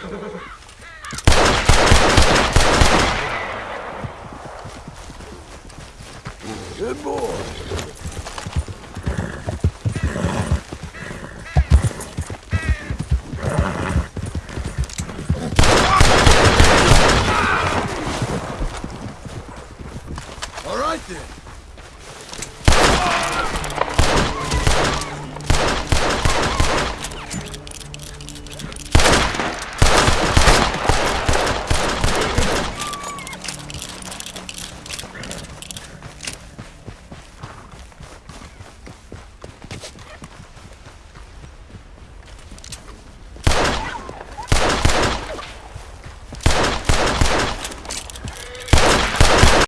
Good boy. All right then.